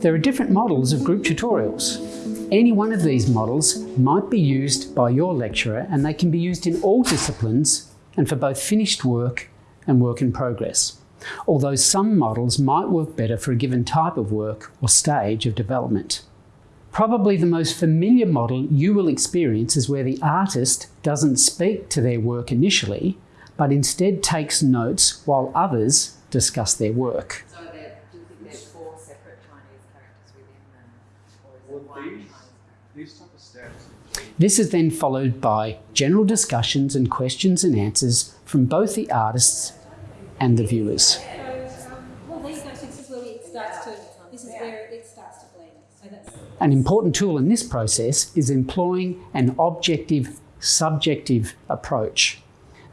There are different models of group tutorials. Any one of these models might be used by your lecturer and they can be used in all disciplines and for both finished work and work in progress. Although some models might work better for a given type of work or stage of development. Probably the most familiar model you will experience is where the artist doesn't speak to their work initially, but instead takes notes while others discuss their work. So there, do you think there's four separate Chinese characters within them? Or is it one these, these type of steps. This is then followed by general discussions and questions and answers from both the artists and the viewers. So, um, well, there you go. So this is where it starts to. This is where it starts to blend. So that's. An important tool in this process is employing an objective subjective approach.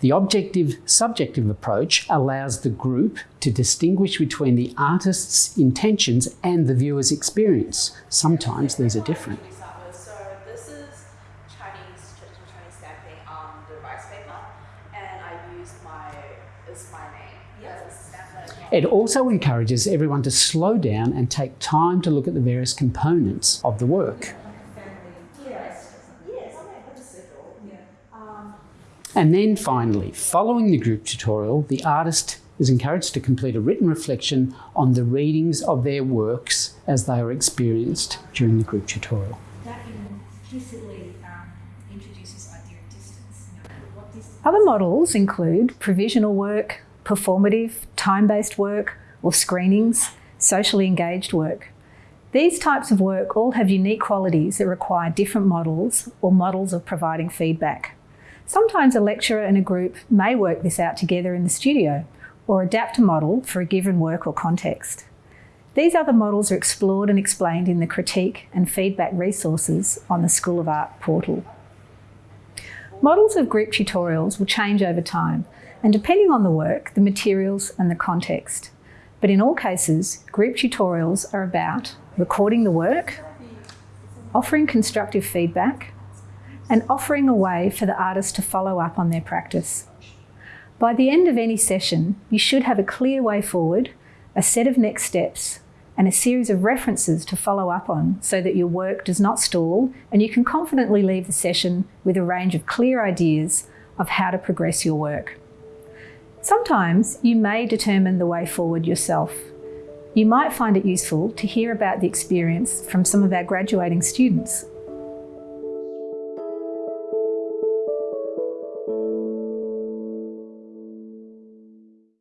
The objective subjective approach allows the group to distinguish between the artist's intentions and the viewer's experience. Sometimes these are different. We start with. So this is Chinese traditional Chinese stamping on the rice paper, and I use my is my name as a stamp. It also encourages everyone to slow down and take time to look at the various components of the work. And then finally, following the group tutorial, the artist is encouraged to complete a written reflection on the readings of their works as they are experienced during the group tutorial. That implicitly um, introduces idea of distance. You know, what distance Other models include provisional work, performative, time-based work, or screenings, socially engaged work. These types of work all have unique qualities that require different models or models of providing feedback. Sometimes a lecturer and a group may work this out together in the studio or adapt a model for a given work or context. These other models are explored and explained in the critique and feedback resources on the School of Art portal. Models of group tutorials will change over time and depending on the work, the materials and the context. But in all cases, group tutorials are about recording the work, offering constructive feedback, and offering a way for the artist to follow up on their practice. By the end of any session, you should have a clear way forward, a set of next steps, and a series of references to follow up on so that your work does not stall and you can confidently leave the session with a range of clear ideas of how to progress your work. Sometimes you may determine the way forward yourself. You might find it useful to hear about the experience from some of our graduating students